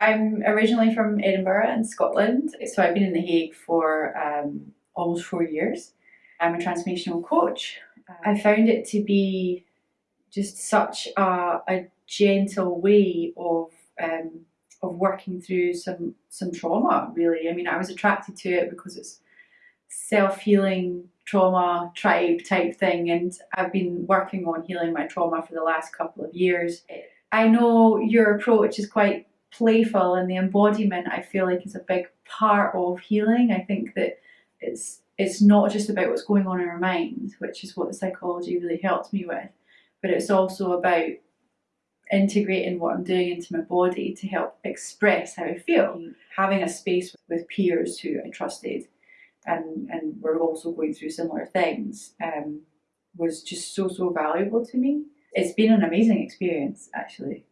I'm originally from Edinburgh in Scotland, so I've been in The Hague for um, almost four years. I'm a transformational coach. I found it to be just such a, a gentle way of um, of working through some some trauma. Really, I mean, I was attracted to it because it's self healing trauma tribe type thing, and I've been working on healing my trauma for the last couple of years. I know your approach is quite playful, and the embodiment I feel like is a big part of healing. I think that it's it's not just about what's going on in our mind, which is what the psychology really helped me with, but it's also about integrating what I'm doing into my body to help express how I feel. Having a space with peers who I trusted and, and were also going through similar things um, was just so, so valuable to me. It's been an amazing experience actually.